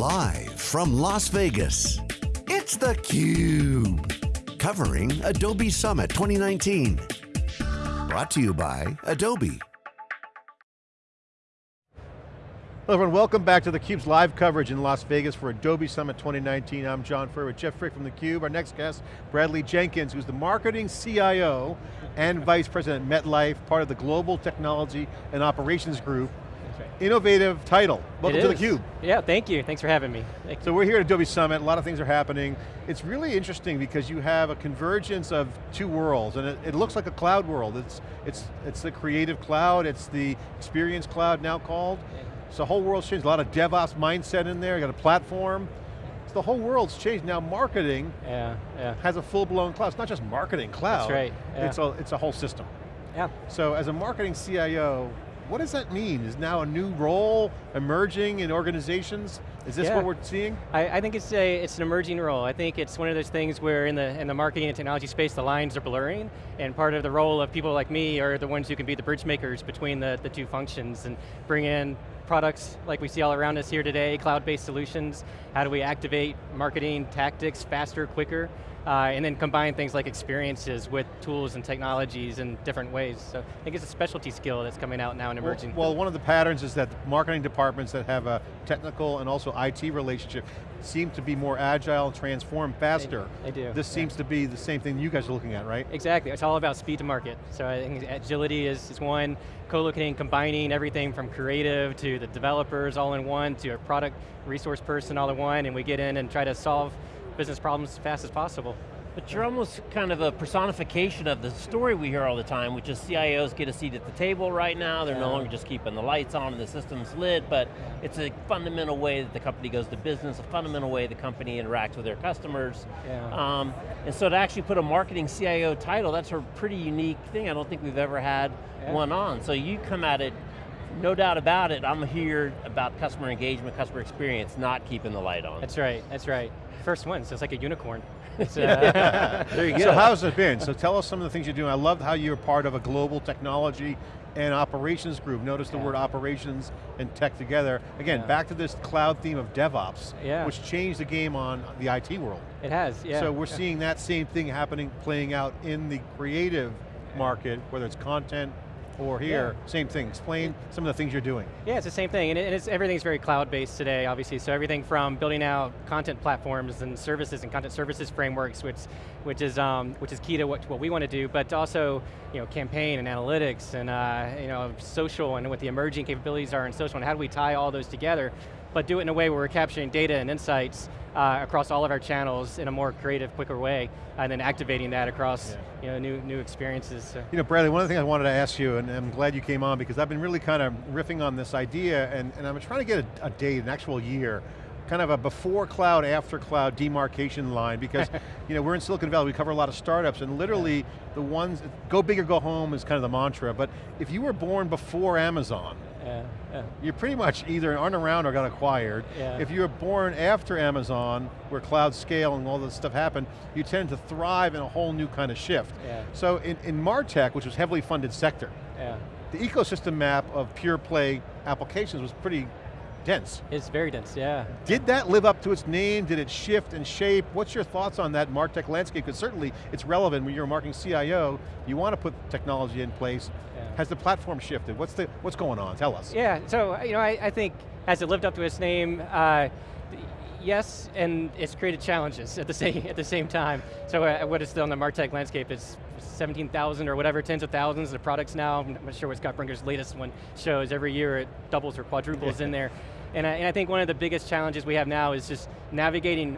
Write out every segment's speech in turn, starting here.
Live from Las Vegas, it's theCUBE. Covering Adobe Summit 2019. Brought to you by Adobe. Hello everyone, welcome back to theCUBE's live coverage in Las Vegas for Adobe Summit 2019. I'm John Furrier with Jeff Frick from theCUBE. Our next guest, Bradley Jenkins, who's the marketing CIO and Vice President at MetLife, part of the Global Technology and Operations Group. Innovative title. Welcome to is. theCUBE. Yeah, thank you. Thanks for having me. Thank So we're here at Adobe Summit, a lot of things are happening. It's really interesting because you have a convergence of two worlds, and it, it looks like a cloud world. It's, it's, it's the creative cloud, it's the experience cloud now called. So the whole world's changed, a lot of DevOps mindset in there, you got a platform. So the whole world's changed. Now marketing Yeah, yeah, has a full-blown cloud. It's not just marketing cloud. That's right, yeah. It's, a, it's a whole system. yeah. So as a marketing CIO, what does that mean? Is now a new role emerging in organizations? Is this Yeah. what we're seeing? I, I think it's a it's an emerging role. I think it's one of those things where in the in the marketing and technology space the lines are blurring, and part of the role of people like me are the ones who can be the bridge makers between the, the two functions and bring in products like we see all around us here today, cloud-based solutions. How do we activate marketing tactics faster, quicker? Uh, and then combine things like experiences with tools and technologies in different ways. So I think it's a specialty skill that's coming out now and emerging. Well, well, one of the patterns is that marketing departments that have a technical and also IT relationship seem to be more agile and transform faster. they do, This yeah. seems to be the same thing you guys are looking at, right? Exactly, it's all about speed to market. So I think agility is, is one, co-locating, combining everything from creative to the developers all in one, to a product resource person all in one, and we get in and try to solve business problems as fast as possible. But you're almost kind of a personification of the story we hear all the time, which is CIOs get a seat at the table right now, they're no longer just keeping the lights on and the system's lit, but it's a fundamental way that the company goes to business, a fundamental way the company interacts with their customers. Yeah. Um, and so to actually put a marketing CIO title, that's a pretty unique thing. I don't think we've ever had Yeah. one on. So you come at it, no doubt about it, I'm here about customer engagement, customer experience, not keeping the light on. That's right, that's right. First one, so it's like a unicorn. It's, uh, there you go. So how's it been? So tell us some of the things you're doing. I love how you're part of a global technology and operations group. Notice the Yeah. word operations and tech together. Again, Yeah. back to this cloud theme of DevOps, Yeah. which changed the game on the IT world. it has, yeah. So we're yeah. seeing that same thing happening, playing out in the creative market, whether it's content or here, same thing. Explain some of the things you're doing. Yeah, it's the same thing, and, it, and it's, everything's very cloud-based today, obviously, so everything from building out content platforms and services and content services frameworks, which, which, is, um, which is key to what, what we want to do, but also you know, campaign and analytics and uh, you know, social and what the emerging capabilities are in social, and how do we tie all those together, but do it in a way where we're capturing data and insights uh, across all of our channels in a more creative, quicker way, and then activating that across you know, new, new experiences. So. You know, Bradley, one of the things I wanted to ask you, and I'm glad you came on because I've been really kind of riffing on this idea, and, and I'm trying to get a, a date, an actual year, kind of a before cloud, after cloud demarcation line, because you know, we're in Silicon Valley, we cover a lot of startups, and literally the ones, go big or go home is kind of the mantra, but if you were born before Amazon, Yeah, yeah. you pretty much either aren't around or got acquired. Yeah. If you were born after Amazon, where cloud scale and all this stuff happened, you tend to thrive in a whole new kind of shift. Yeah. So in, in MarTech, which was heavily funded sector, yeah. the ecosystem map of pure play applications was pretty dense. It's very dense, yeah. Did that live up to its name? Did it shift and shape? What's your thoughts on that MarTech landscape? Because certainly it's relevant when you're a marketing CIO, you want to put technology in place. Yeah. Has the platform shifted? What's, the, what's going on? Tell us. Yeah, so you know, I, I think has it lived up to its name? Uh, yes, and it's created challenges at the same at the same time. So uh, what is still on the Martech landscape is 17,000 or whatever, tens of thousands of products now. I'm not sure what Scott Brinker's latest one shows. Every year it doubles or quadruples in there. And I, and I think one of the biggest challenges we have now is just navigating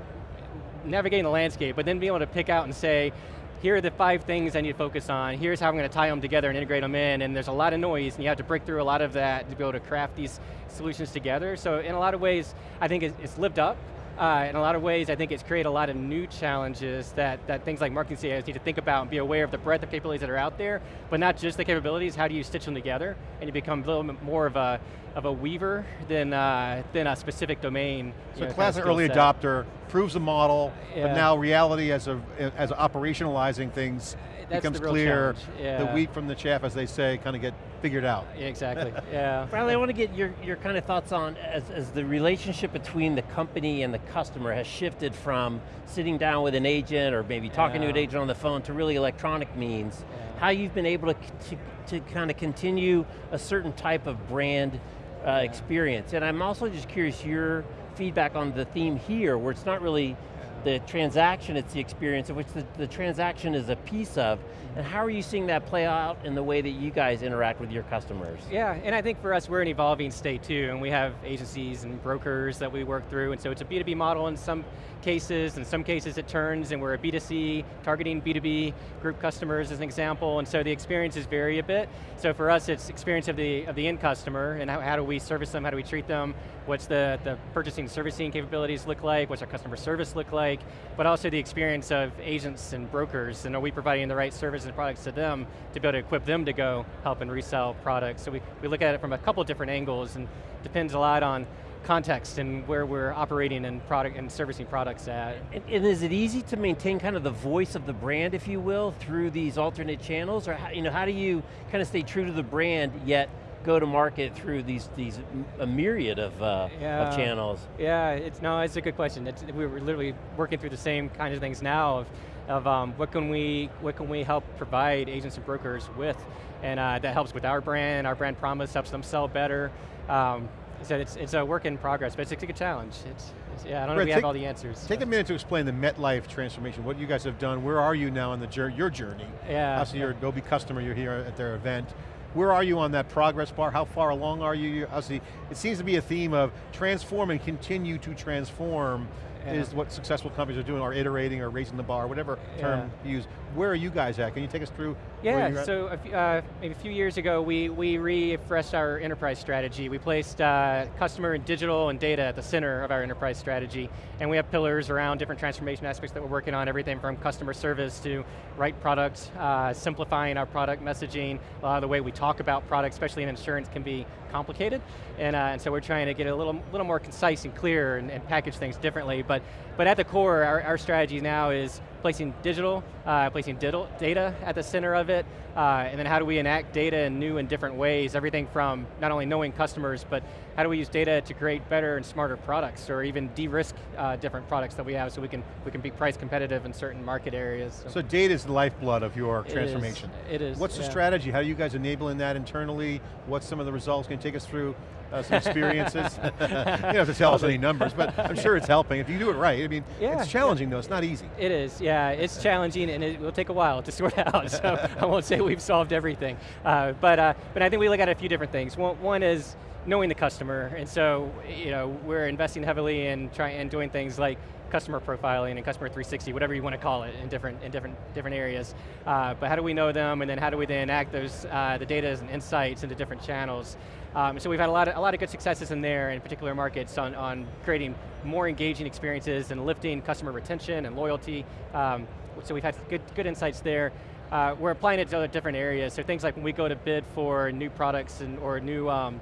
navigating the landscape, but then being able to pick out and say, here are the five things I need to focus on, here's how I'm going to tie them together and integrate them in, and there's a lot of noise, and you have to break through a lot of that to be able to craft these solutions together. So in a lot of ways, I think it's, it's lived up. Uh, in a lot of ways, I think it's created a lot of new challenges that, that things like marketing CIOs need to think about and be aware of the breadth of capabilities that are out there, but not just the capabilities, how do you stitch them together, and you become a little bit more of a, of a weaver than, uh, than a specific domain. So know, kind of classic early set. adopter, proves the model, but now reality as of, as operationalizing things That's becomes clear. yeah. The wheat from the chaff, as they say, kind of get figured out. Yeah, exactly, yeah. Bradley, I want to get your, your kind of thoughts on as, as the relationship between the company and the customer has shifted from sitting down with an agent or maybe talking to an agent on the phone to really electronic means, Yeah. how you've been able to, to, to kind of continue a certain type of brand uh, experience. And I'm also just curious your feedback on the theme here, where it's not really the transaction, it's the experience of which the, the transaction is a piece of, and how are you seeing that play out in the way that you guys interact with your customers? Yeah, and I think for us, we're an evolving state too, and we have agencies and brokers that we work through, and so it's a B2B model in some cases, in some cases it turns, and we're a B2C, targeting B2B group customers as an example, and so the experiences vary a bit. So for us, it's experience of the, of the end customer, and how, how do we service them, how do we treat them, what's the, the purchasing servicing capabilities look like, what's our customer service look like, but also the experience of agents and brokers, and are we providing the right services and products to them to be able to equip them to go help and resell products. So we, we look at it from a couple different angles and depends a lot on context and where we're operating and product and servicing products at. And, and is it easy to maintain kind of the voice of the brand, if you will, through these alternate channels? Or how, you know, how do you kind of stay true to the brand, yet go to market through these, these a myriad of, uh, Yeah. of channels? Yeah, it's, no, it's a good question. It's, we're literally working through the same kinds of things now of, of um, what, can we, what can we help provide agents and brokers with, and uh, that helps with our brand, our brand promise, helps them sell better. Um, so it's, it's a work in progress, but it's a good challenge. It's, it's yeah, I don't know if we take- have all the answers. Take a minute to explain the MetLife transformation, what you guys have done, where are you now in the your journey? Yeah, Obviously yeah. you're Adobe customer, you're here at their event. Where are you on that progress bar? How far along are you? Obviously, it seems to be a theme of transform and continue to transform Yeah. is what successful companies are doing, or iterating, or raising the bar, whatever term you use. Where are you guys at? Can you take us through where Yeah, you're at? so a few, uh, maybe a few years ago, we, we refreshed our enterprise strategy. We placed uh, customer and digital and data at the center of our enterprise strategy, and we have pillars around different transformation aspects that we're working on, everything from customer service to right product, uh, simplifying our product messaging, a lot of the way we talk about products, especially in insurance, can be complicated, and, uh, and so we're trying to get a little, little more concise and clear and, and package things differently, but, but at the core, our, our strategy now is placing digital, uh, placing digital data at the center of it, uh, and then how do we enact data in new and different ways, everything from not only knowing customers, but how do we use data to create better and smarter products, or even de-risk uh, different products that we have so we can, we can be price competitive in certain market areas. So data is the lifeblood of your It is. transformation. It is, What's the strategy? How are you guys enabling that internally? What's some of the results? Can you take us through uh, some experiences? you don't have to tell us any numbers, but I'm sure it's helping. If you do it right, I mean, Yeah, it's challenging though, it's not easy. It is, yeah. It's challenging and it will take a while to sort out, so I won't say we've solved everything. Uh, but, uh, but I think we look at a few different things. One, one is knowing the customer, and so you know, we're investing heavily in trying and doing things like customer profiling and customer 360, whatever you want to call it, in different in different different areas. Uh, but how do we know them, and then how do we then act those uh, the data and insights into different channels? Um, so we've had a lot of a lot of good successes in there in particular markets on on creating more engaging experiences and lifting customer retention and loyalty. Um, so we've had good good insights there. Uh, we're applying it to other different areas. So things like when we go to bid for new products and or new um,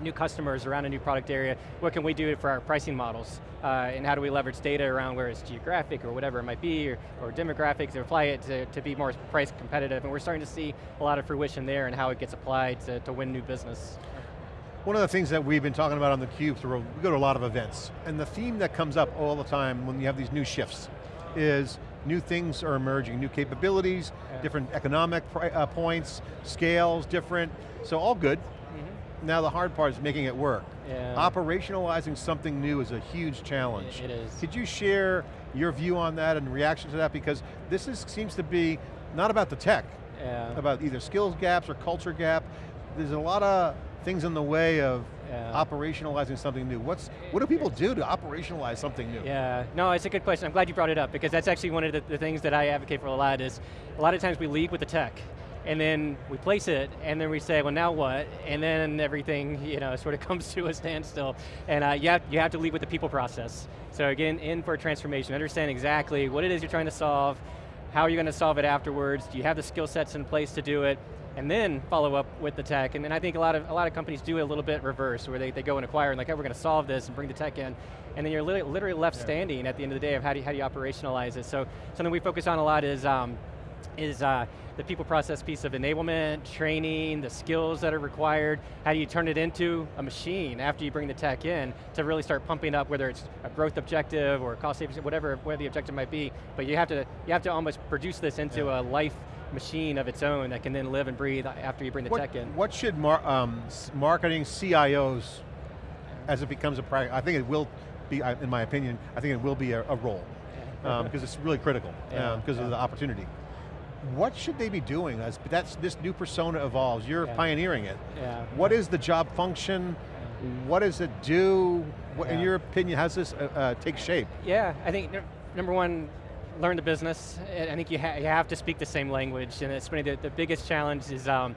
new customers around a new product area, what can we do for our pricing models? Uh, and how do we leverage data around where it's geographic or whatever it might be, or, or demographics, and apply it to, to be more price competitive. And we're starting to see a lot of fruition there and how it gets applied to, to win new business. One of the things that we've been talking about on theCUBE, through, we go to a lot of events, and the theme that comes up all the time when you have these new shifts is new things are emerging, new capabilities, Yeah. different economic uh, points, scales different, so all good. Now the hard part is making it work. Yeah. Operationalizing something new is a huge challenge. It is. Could you share your view on that and reaction to that? Because this is, seems to be not about the tech, Yeah. about either skills gaps or culture gap. There's a lot of things in the way of Yeah. operationalizing something new. What's, what do people do to operationalize something new? Yeah, no, it's a good question. I'm glad you brought it up because that's actually one of the, the things that I advocate for a lot is a lot of times we lead with the tech and then we place it and then we say, well now what? And then everything you know, sort of comes to a standstill. And uh, you, have, you have to lead with the people process. So again, in for a transformation, understand exactly what it is you're trying to solve, how are you going to solve it afterwards, do you have the skill sets in place to do it, and then follow up with the tech. And then I think a lot of a lot of companies do it a little bit reverse, where they, they go and acquire and like, oh, we're going to solve this and bring the tech in, and then you're literally, literally left standing at the end of the day of how do you, how do you operationalize it. So something we focus on a lot is um, is uh, the people process piece of enablement, training, the skills that are required, how do you turn it into a machine after you bring the tech in to really start pumping up whether it's a growth objective or cost savings, whatever, whatever the objective might be, but you have to, you have to almost produce this into yeah. a life machine of its own that can then live and breathe after you bring the what, tech in. What should mar um, marketing CIOs, as it becomes a practice, I think it will be, in my opinion, I think it will be a, a role, because um, it's really critical, because yeah, um, yeah. of the opportunity what should they be doing as that's this new persona evolves? You're yeah. pioneering it. Yeah. What is the job function? What does it do? What. In your opinion, how does this uh, uh, take shape? Yeah, I think number one, learn the business. I think you, ha you have to speak the same language, and it's funny, the, the biggest challenge is um,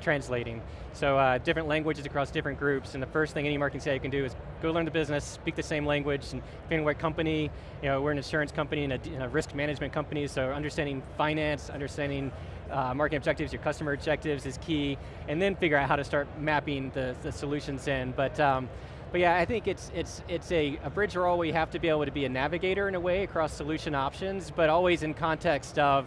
translating. So uh, different languages across different groups, and the first thing any marketing CIO can do is go learn the business, speak the same language, and depending what company, you know, we're an insurance company and a, and a risk management company, so understanding finance, understanding uh, marketing objectives, your customer objectives is key, and then figure out how to start mapping the, the solutions in. But um, but yeah, I think it's it's it's a, a bridge role where you have to be able to be a navigator in a way across solution options, but always in context of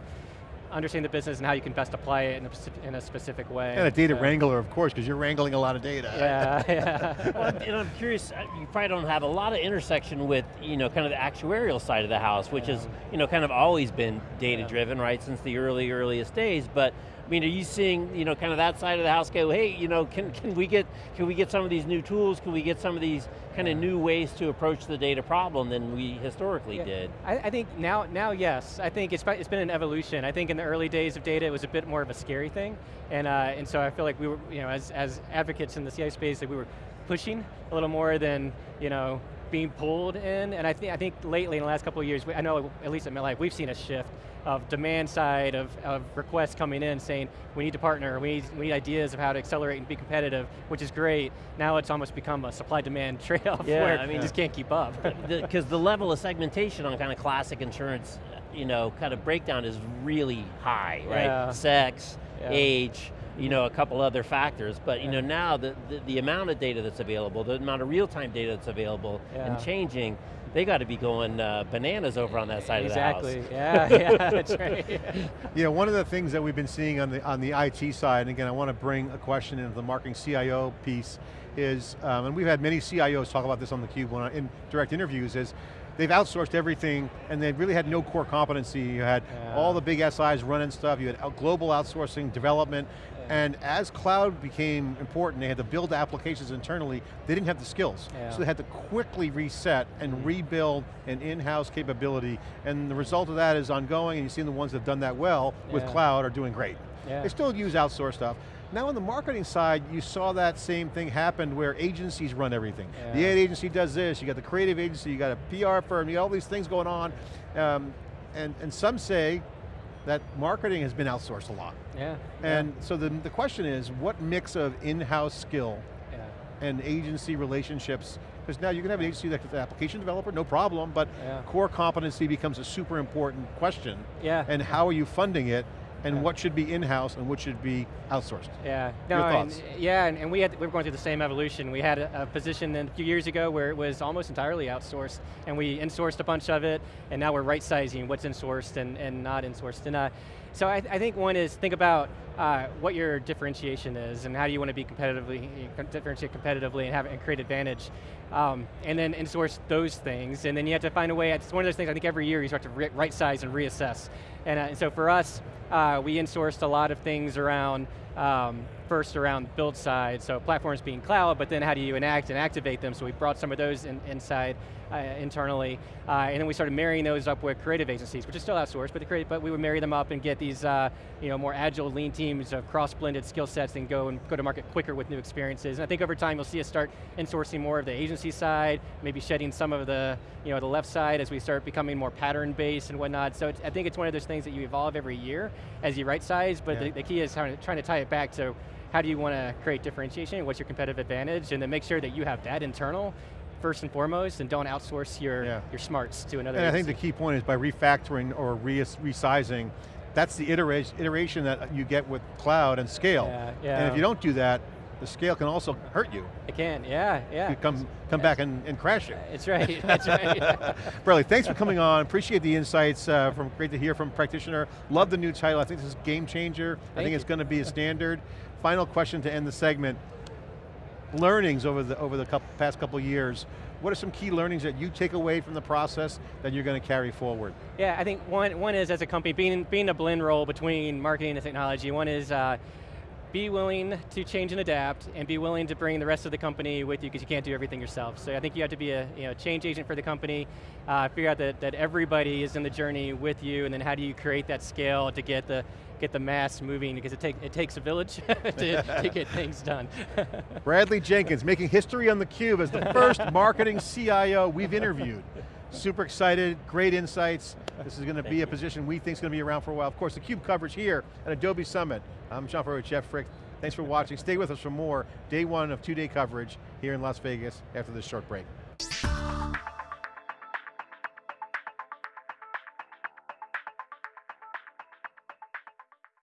understand the business and how you can best apply it in a, in a specific way. And a data so. wrangler, of course, because you're wrangling a lot of data. Yeah, yeah. well, and I'm curious, uh, you probably don't have a lot of intersection with, you know, kind of the actuarial side of the house, which yeah. is, you know, kind of always been data driven, right, since the early, earliest days, but I mean, are you seeing, you know, kind of that side of the house go, hey, you know, can, can we get can we get some of these new tools? Can we get some of these kind of new ways to approach the data problem than we historically yeah. did? I, I, think now, now yes. I think it's, it's been an evolution. I think in the early days of data, it was a bit more of a scary thing, and uh, and so I feel like we were, you know, as as advocates in the CI space, that we were pushing a little more than, you know, being pulled in, and I think I think lately in the last couple of years, I know at least in MetLife, we've seen a shift of demand side of, of requests coming in saying, we need to partner, we need, we need ideas of how to accelerate and be competitive, which is great. Now it's almost become a supply-demand trade-off yeah, where I mean, you just can't keep up. Because the, the, level of segmentation on kind of classic insurance, you know, kind of breakdown is really high, right? Yeah. Sex, yeah. age, you know, a couple other factors, but you know, now the, the, the, amount of data that's available, the amount of real-time data that's available and changing, they got to be going uh, bananas over on that side exactly. of the house. Exactly, yeah, yeah, that's right. yeah, one of the things that we've been seeing on the, on the IT side, and again, I want to bring a question into the marketing CIO piece, is, um, and we've had many CIOs talk about this on theCUBE when I, in direct interviews, is they've outsourced everything and they really had no core competency. You had yeah. all the big SIs running stuff, you had global outsourcing, development, and as cloud became important, they had to build applications internally, they didn't have the skills. Yeah. So they had to quickly reset and mm -hmm. rebuild an in-house capability, and the result of that is ongoing, and you've seen the ones that have done that well with yeah. cloud are doing great. Yeah. They still use outsourced stuff. Now on the marketing side, you saw that same thing happen where agencies run everything. Yeah. The ad agency does this, you got the creative agency, you got a PR firm, you got all these things going on. Um, and, and some say, that marketing has been outsourced a lot. Yeah. And yeah. so the, the question is, what mix of in-house skill yeah. and agency relationships, because now you can have an agency that's an application developer, no problem, but yeah. core competency becomes a super important question. Yeah. And how are you funding it? And what should be in-house and what should be outsourced. Yeah, no, Your thoughts? And, yeah, and, and, we, had, we were going through the same evolution. We had a, a, position a few years ago where it was almost entirely outsourced, and we insourced a bunch of it, and now we're right-sizing what's insourced and, and not insourced. And uh, so I, I, think one is think about uh, what your differentiation is and how do you want to be competitively, differentiate competitively and have and create advantage. Um, and then insource those things, and then you have to find a way, it's one of those things I think every year you start to right size and reassess. And, uh, and so for us, uh, we insourced a lot of things around, um, first around build side, so platforms being cloud, but then how do you enact and activate them, so we brought some of those in, inside uh, internally, uh, and then we started marrying those up with creative agencies, which is still outsourced, but, the creative, but we would marry them up and get these uh, you know, more agile, lean teams of cross-blended skill sets and go and go to market quicker with new experiences. And I think over time you'll see us start insourcing more of the agency side, maybe shedding some of the, you know, the left side as we start becoming more pattern-based and whatnot. So I think it's one of those things that you evolve every year as you right size, but yeah. the, the key is trying to, trying to tie it back to how do you want to create differentiation, what's your competitive advantage, and then make sure that you have that internal first and foremost, and don't outsource your, yeah. your smarts to another And agency. I think the key point is by refactoring or re resizing, that's the iteration, iteration that you get with cloud and scale. Yeah, yeah. And if you don't do that, the scale can also hurt you. It can, yeah, yeah. You come, come back and, and crash you. It's right, that's right. Bradley, thanks for coming on. Appreciate the insights. Uh, from Great to hear from practitioner. Love the new title. I think this is game changer. I think you. it's going to be a standard. Final question to end the segment. Learnings over the over the couple, past couple years. What are some key learnings that you take away from the process that you're going to carry forward? Yeah, I think one, one is as a company, being, being a blend role between marketing and technology. One is uh, be willing to change and adapt and be willing to bring the rest of the company with you because you can't do everything yourself. So I think you have to be a you know, change agent for the company, uh, figure out that, that everybody is in the journey with you and then how do you create that scale to get the, get the mass moving because it, take, it takes a village to, to get things done. Bradley Jenkins making history on theCUBE as the first marketing CIO we've interviewed. Super excited, great insights. This is going to be a position we think is going to be around for a while. Of course, the Cube coverage here at Adobe Summit. I'm John Furrier with Jeff Frick. Thanks for watching. Stay with us for more day one of two-day coverage here in Las Vegas after this short break.